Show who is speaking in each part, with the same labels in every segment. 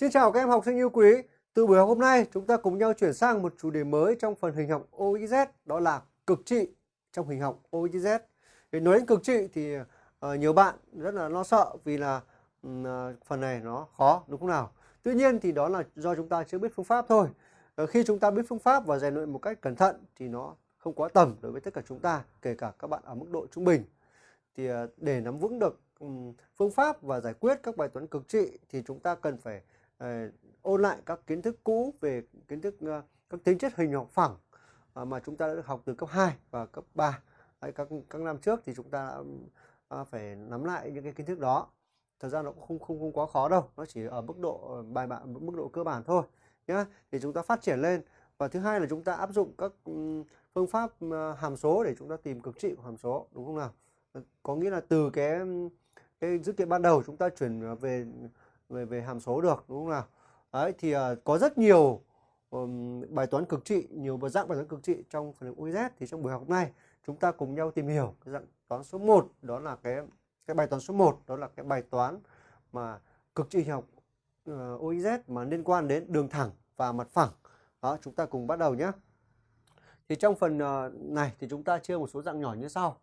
Speaker 1: Xin chào các em học sinh yêu quý. Từ buổi học hôm nay, chúng ta cùng nhau chuyển sang một chủ đề mới trong phần hình học OXZ, đó là cực trị trong hình học OXZ. Để nói đến cực trị thì uh, nhiều bạn rất là lo sợ vì là uh, phần này nó khó đúng không nào? Tuy nhiên thì đó là do chúng ta chưa biết phương pháp thôi. Uh, khi chúng ta biết phương pháp và rèn luyện một cách cẩn thận thì nó không quá tầm đối với tất cả chúng ta, kể cả các bạn ở mức độ trung bình. Thì uh, để nắm vững được um, phương pháp và giải quyết các bài toán cực trị thì chúng ta cần phải Ờ, ôn lại các kiến thức cũ về kiến thức ờ, các tính chất hình học phẳng ờ, mà chúng ta đã được học từ cấp 2 và cấp 3 Đấy, các các năm trước thì chúng ta đã phải nắm lại những cái kiến thức đó. Thật ra nó cũng không không không quá khó đâu nó chỉ ở mức độ bài bản mức độ cơ bản thôi nhá. Thì chúng ta phát triển lên. Và thứ hai là chúng ta áp dụng các ừ, phương pháp hàm số để chúng ta tìm cực trị của hàm số đúng không nào? Có nghĩa là từ cái ừ, cái dữ kiện ban đầu chúng ta chuyển về về về hàm số được đúng không nào? Đấy thì uh, có rất nhiều um, bài toán cực trị nhiều dạng bài toán cực trị trong phần UZ thì trong buổi học này chúng ta cùng nhau tìm hiểu cái dạng toán số 1 đó là cái cái bài toán số 1 đó là cái bài toán mà cực trị học ờ, uh, OIZ mà liên quan đến đường thẳng và mặt phẳng. Đó chúng ta cùng bắt đầu nhé. Thì trong phần uh, này thì chúng ta chia một số dạng nhỏ như sau.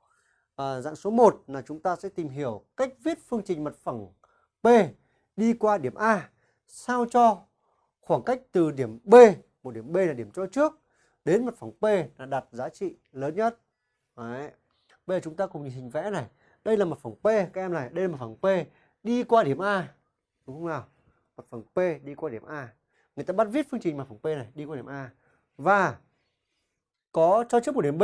Speaker 1: À, dạng số 1 là chúng ta sẽ tìm hiểu cách viết phương trình mặt phẳng P đi qua điểm A sao cho khoảng cách từ điểm B, một điểm B là điểm cho trước đến mặt phẳng P là đặt giá trị lớn nhất. Đấy. Bây giờ chúng ta cùng nhìn hình vẽ này. Đây là mặt phẳng P các em này, đây là mặt phẳng P đi qua điểm A. Đúng không nào? Mặt phẳng P đi qua điểm A. Người ta bắt viết phương trình mặt phẳng P này đi qua điểm A. Và có cho trước một điểm B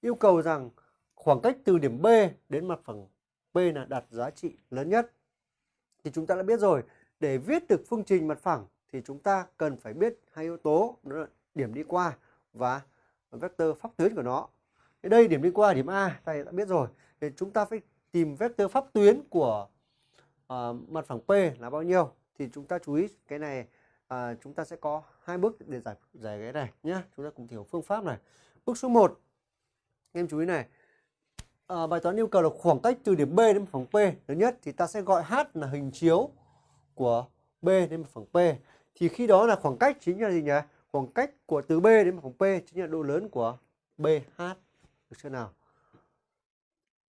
Speaker 1: yêu cầu rằng khoảng cách từ điểm B đến mặt phẳng P là đặt giá trị lớn nhất. Thì chúng ta đã biết rồi, để viết được phương trình mặt phẳng thì chúng ta cần phải biết hai yếu tố đó là điểm đi qua và vectơ pháp tuyến của nó. Ở đây điểm đi qua điểm A ta đã biết rồi. Thì chúng ta phải tìm vectơ pháp tuyến của ờ, uh, mặt phẳng P là bao nhiêu. Thì chúng ta chú ý cái này uh, chúng ta sẽ có hai bước để giải giải cái này nhé. Chúng ta cùng hiểu phương pháp này. Bước số 1 em chú ý này à, bài toán yêu cầu là khoảng cách từ điểm B đến mặt phẳng P. Lớn nhất thì ta sẽ gọi H là hình chiếu của B đến mặt phẳng P. Thì khi đó là khoảng cách chính là gì nhỉ? Khoảng cách của từ B đến mặt phẳng P chính là độ lớn của BH được chưa nào?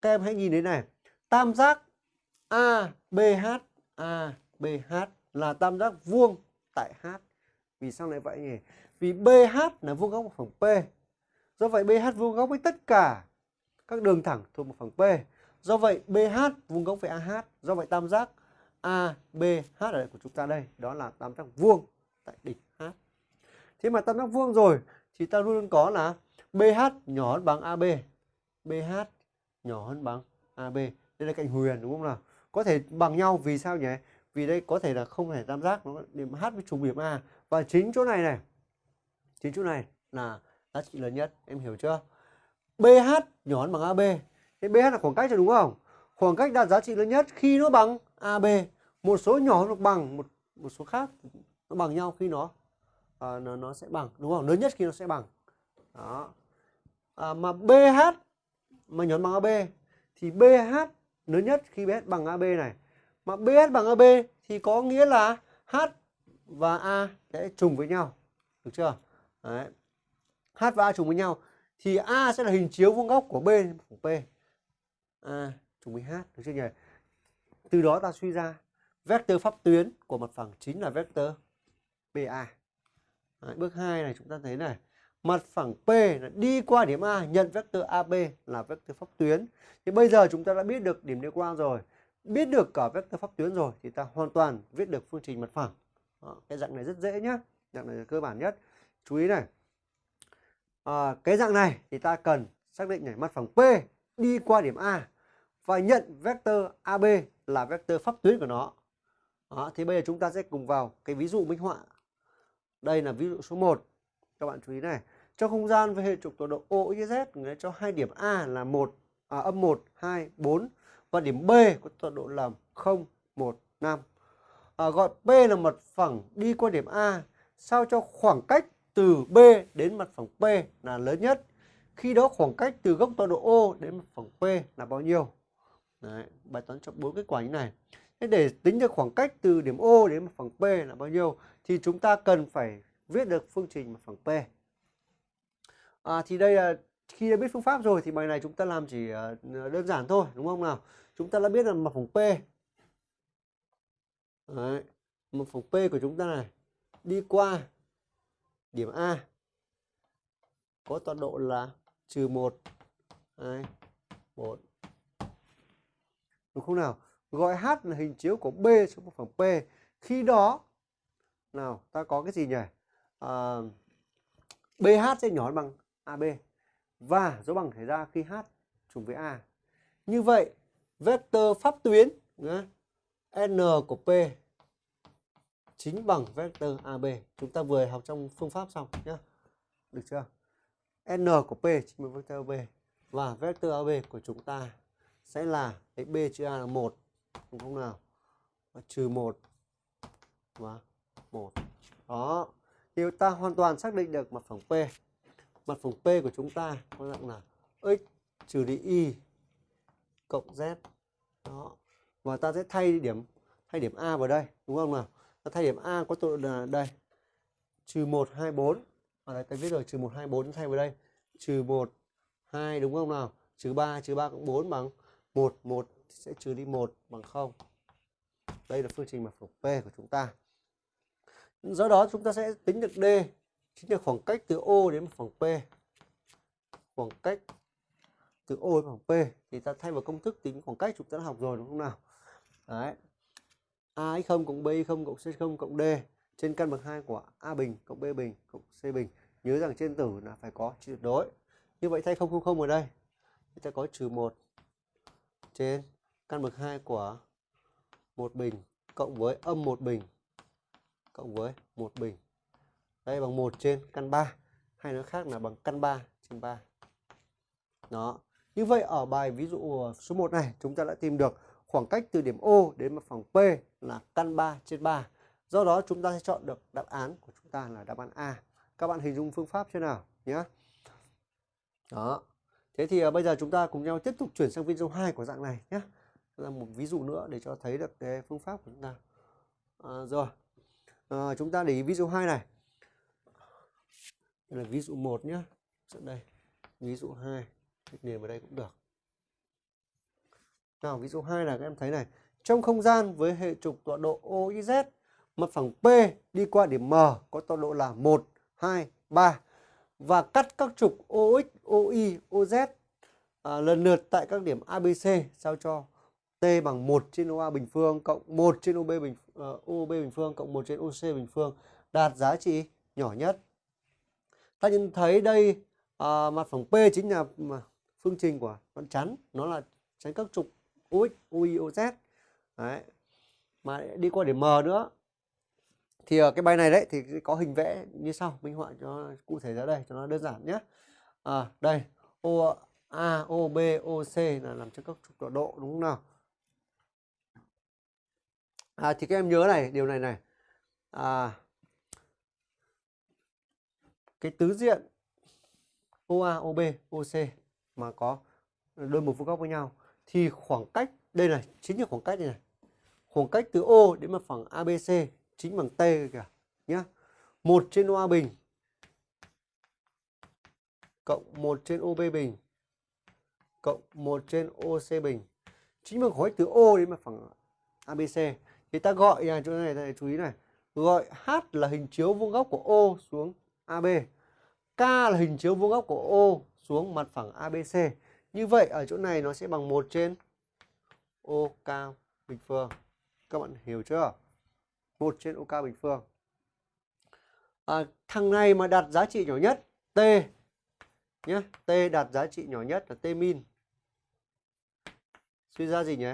Speaker 1: Các em hãy nhìn đến này. Tam giác ABH ABH là tam giác vuông tại H. Vì sao lại vậy nhỉ? Vì BH là vuông góc mặt phẳng P. Do vậy BH vuông góc với tất cả các đường thẳng thuộc một phẳng P. Do vậy BH vuông góc với AH. Do vậy tam giác ABH ở đây của chúng ta đây đó là tam giác vuông tại đỉnh H. Thế mà tam giác vuông rồi thì ta luôn có là BH nhỏ hơn bằng AB. BH nhỏ hơn bằng AB. Đây là cạnh huyền đúng không nào? Có thể bằng nhau vì sao nhỉ? Vì đây có thể là không thể tam giác nó điểm H với trùng điểm A và chính chỗ này này. Chính chỗ này là giá trị lớn nhất, em hiểu chưa? BH nhỏ hơn bằng AB. Thế BH là khoảng cách rồi đúng không? Khoảng cách đạt giá trị lớn nhất khi nó bằng AB. Một số nhỏ hơn hoặc bằng một một số khác nó bằng nhau khi nó à, nó nó sẽ bằng đúng không? Lớn nhất khi nó sẽ bằng. Đó. À, mà BH mà nhỏ hơn bằng AB thì BH lớn nhất khi BH bằng AB này. Mà BH bằng AB thì có nghĩa là H và A sẽ trùng với nhau. Được chưa? Đấy. H và A trùng với nhau thì A sẽ là hình chiếu vuông góc của B phẳng P. A trùng với H được chưa nhỉ? Từ đó ta suy ra vectơ pháp tuyến của mặt phẳng chính là vectơ BA. Đấy, bước 2 này chúng ta thấy này, mặt phẳng P là đi qua điểm A nhận vectơ AB là vectơ pháp tuyến. Thì bây giờ chúng ta đã biết được điểm liên quan rồi, biết được cả vectơ pháp tuyến rồi thì ta hoàn toàn viết được phương trình mặt phẳng. Đó, cái dạng này rất dễ nhá, dạng này là cơ bản nhất. Chú ý này, à, cái dạng này thì ta cần xác định này mặt phẳng P đi qua điểm A và nhận vector AB là vector pháp tuyến của nó. Đó, thì bây giờ chúng ta sẽ cùng vào cái ví dụ minh họa. Đây là ví dụ số 1. Các bạn chú ý này. cho không gian với hệ trục tọa độ OXZ người cho hai điểm A là 1 à, âm 1, 2, 4 và điểm B có tọa độ là 0, 1, 5. À, gọi P là mặt phẳng đi qua điểm A sao cho khoảng cách từ B đến mặt phẳng P là lớn nhất. Khi đó khoảng cách từ góc tọa độ O đến mặt phẳng P là bao nhiêu? Đấy, bài toán cho bốn kết quả như này. Thế để tính được khoảng cách từ điểm O đến mặt phẳng P là bao nhiêu thì chúng ta cần phải viết được phương trình mặt phẳng P. À, thì đây là khi đã biết phương pháp rồi thì bài này chúng ta làm chỉ à, đơn giản thôi đúng không nào? Chúng ta đã biết là mặt phẳng P. Đấy, mặt phẳng P của chúng ta này đi qua điểm A có tọa độ là trừ 1, 2, 1. Đúng không nào? Gọi H là hình chiếu của B trong một phẳng P. Khi đó, nào ta có cái gì nhỉ? À, BH sẽ nhỏ bằng AB. Và dấu bằng xảy ra khi H trùng với A. Như vậy, vector pháp tuyến N của P chính bằng vectơ AB. Chúng ta vừa học trong phương pháp xong nhé. Được chưa? N của P chính bằng vectơ AB. Và vectơ AB của chúng ta sẽ là cái B trừ A là 1. Đúng không nào? Và trừ 1 và 1. Đó. Thì ta hoàn toàn xác định được mặt phẳng P. Mặt phẳng P của chúng ta có dạng là x trừ đi y cộng z. Đó. Và ta sẽ thay điểm thay điểm A vào đây, đúng không nào? Ta thay điểm A có tọa độ là đây. Trừ 1 2 4. Ở đây ta viết rồi, trừ 1 2 4 thay vào đây. Trừ 1 2 đúng không nào? Trừ 3 trừ 3 cộng 4 bằng 1 1 sẽ trừ đi 1 bằng 0. Đây là phương trình mặt phẳng P của chúng ta. Do đó chúng ta sẽ tính được D chính là khoảng cách từ O đến mặt phẳng P. Khoảng cách từ O đến mặt phẳng P thì ta thay vào công thức tính khoảng cách chúng ta đã học rồi, đúng không nào? Đấy. A x0 cộng B0 cộng C0 cộng D trên căn bằng 2 của A bình cộng B bình cộng C bình. Nhớ rằng trên tử là phải có tuyệt đối. Như vậy thay 000 ở đây. Chúng ta có trừ 1 trên căn bậc 2 của một bình cộng với âm một bình cộng với một bình. Đây bằng 1 trên căn 3 hay nói khác là bằng căn 3 trên 3. Đó. Như vậy ở bài ví dụ số 1 này, chúng ta đã tìm được khoảng cách từ điểm O đến mặt phẳng P là căn 3 trên 3. Do đó chúng ta sẽ chọn được đáp án của chúng ta là đáp án A. Các bạn hình dung phương pháp thế nào nhé. Đó. Thế thì à, bây giờ chúng ta cùng nhau tiếp tục chuyển sang video 2 của dạng này nhé. Là một ví dụ nữa để cho thấy được cái phương pháp của chúng ta. À, rồi. À, chúng ta để ý ví dụ 2 này. Đây là ví dụ 1 nhé. Đây. Ví dụ 2. Nền điền vào đây cũng được. Nào ví dụ 2 là các em thấy này. Trong không gian với hệ trục tọa độ OIZ, mặt phẳng P đi qua điểm M có tọa độ là 1, 2, 3 và cắt các trục OX, OY, OZ à, lần lượt tại các điểm ABC sao cho T bằng 1 trên OA bình phương cộng 1 trên OB bình ờ, uh, OB bình phương cộng 1 trên OC bình phương đạt giá trị nhỏ nhất. Ta nhìn thấy đây à, mặt phẳng P chính là phương trình của đoạn chắn, nó là chắn các trục UX, UI, OZ. Đấy. Mà đi qua điểm M nữa thì ở cái bài này đấy thì có hình vẽ như sau minh họa cho cụ thể ra đây cho nó đơn giản nhé à, đây O A O B O C là làm cho các trục tọa độ đúng không nào à, thì các em nhớ này điều này này à, cái tứ diện OA OB OC mà có đôi một vuông góc với nhau thì khoảng cách đây này chính là khoảng cách này, này. khoảng cách từ O đến mặt phẳng ABC chính bằng T kìa nhá. một trên OA bình cộng 1 trên OB bình cộng 1 trên OC bình chính bằng khoảng cách từ O đến mặt phẳng ABC thì ta gọi là chỗ này ta chú ý này gọi H là hình chiếu vuông góc của O xuống AB K là hình chiếu vuông góc của O xuống mặt phẳng ABC như vậy ở chỗ này nó sẽ bằng 1 trên ô cao bình phương các bạn hiểu chưa 1 trên OK bình phương. À, thằng này mà đặt giá trị nhỏ nhất T nhé, T đặt giá trị nhỏ nhất là T min. Suy ra gì nhỉ?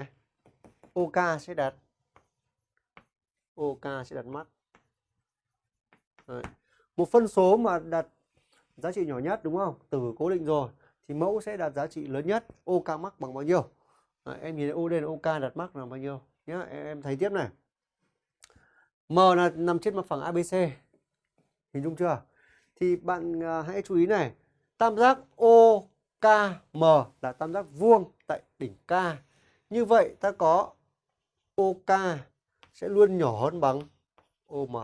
Speaker 1: OK sẽ đặt OK sẽ đặt mắt. Đấy. Một phân số mà đặt giá trị nhỏ nhất đúng không? Từ cố định rồi thì mẫu sẽ đạt giá trị lớn nhất. OK mắc bằng bao nhiêu? à, em nhìn OD là OK đặt mắc là bao nhiêu nhá. Em, em thấy tiếp này. M là nằm trên mặt phẳng ABC. Hình dung chưa? Thì bạn à, hãy chú ý này. Tam giác OKM là tam giác vuông tại đỉnh K. Như vậy ta có OK sẽ luôn nhỏ hơn bằng OM.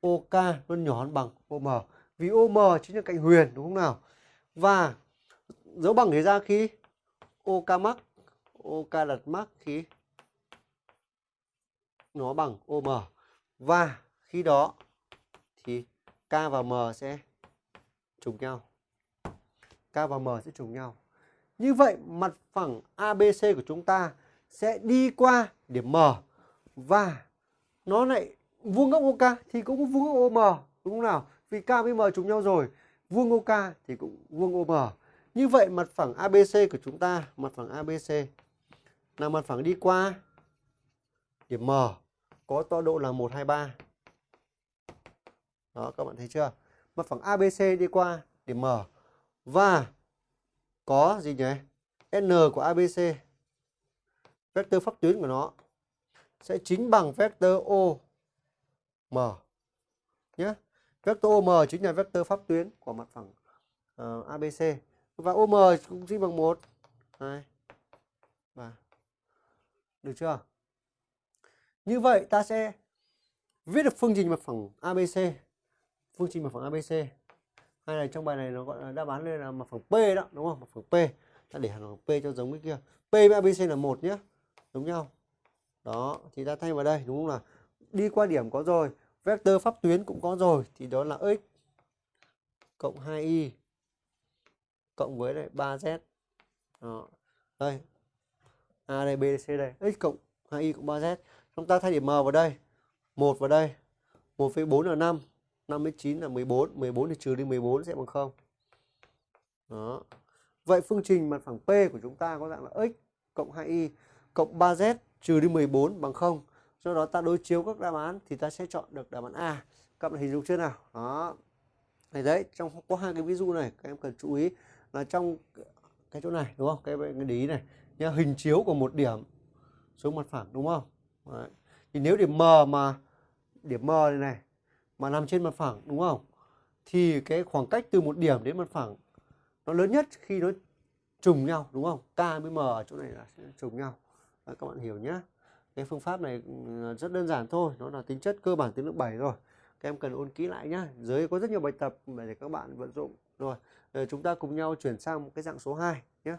Speaker 1: OK luôn nhỏ hơn bằng OM. Vì OM chính là cạnh huyền đúng không nào? Và dấu bằng thì ra khi OK mắc, OK đặt mắc khi nó bằng OM. Và khi đó thì K và M sẽ trùng nhau. K và M sẽ trùng nhau. Như vậy mặt phẳng ABC của chúng ta sẽ đi qua điểm M và nó lại vuông góc OK thì cũng vuông góc OM đúng không nào? Vì K với M trùng nhau rồi, vuông OK thì cũng vuông OM. Như vậy mặt phẳng ABC của chúng ta, mặt phẳng ABC là mặt phẳng đi qua điểm M có tọa độ là 123. Đó các bạn thấy chưa? Mặt phẳng ABC đi qua điểm M và có gì nhỉ? N của ABC vectơ pháp tuyến của nó sẽ chính bằng vectơ O M nhé. Vectơ OM chính là vectơ pháp tuyến của mặt phẳng ờ, uh, ABC và OM cũng chính bằng 1 2 3 được chưa? Như vậy ta sẽ viết được phương trình mặt phẳng ABC. Phương trình mặt phẳng ABC. Hay là trong bài này nó gọi là đáp án đây là mặt phẳng P đó, đúng không? Mặt phẳng P. Ta để hẳn P cho giống cái kia. P với ABC là một nhé. Giống nhau. Đó, thì ta thay vào đây đúng không nào? Đi qua điểm có rồi, vector pháp tuyến cũng có rồi thì đó là x cộng 2y cộng với lại 3z. Đó. Đây. A đây B C đây, x cộng 2y cộng 3z chúng ta thay điểm m vào đây. 1 vào đây. 1 với 4 là 5 5 với 9 là 14 14 thì trừ đi 14 sẽ bằng 0 đó. Vậy phương trình mặt phẳng P của chúng ta có dạng là x cộng 2y cộng 3z trừ đi 14 bằng 0 do đó ta đối chiếu các đáp án thì ta sẽ chọn được đáp án A các bạn hình dung chưa nào đó này đấy trong có hai cái ví dụ này các em cần chú ý là trong cái chỗ này đúng không cái cái ý này nhá hình chiếu của một điểm xuống mặt phẳng đúng không Đấy. Thì nếu điểm M mà điểm M này này mà nằm trên mặt phẳng đúng không? Thì cái khoảng cách từ một điểm đến mặt phẳng nó lớn nhất khi nó trùng nhau đúng không? K với M ở chỗ này là sẽ trùng nhau. Đấy, các bạn hiểu nhé. Cái phương pháp này ừ, rất đơn giản thôi, nó là tính chất cơ bản tiếng lớp 7 rồi. Các em cần ôn kỹ lại nhá, Dưới có rất nhiều bài tập để các bạn vận dụng. Rồi, ờ, chúng ta cùng nhau chuyển sang một cái dạng số 2 nhé.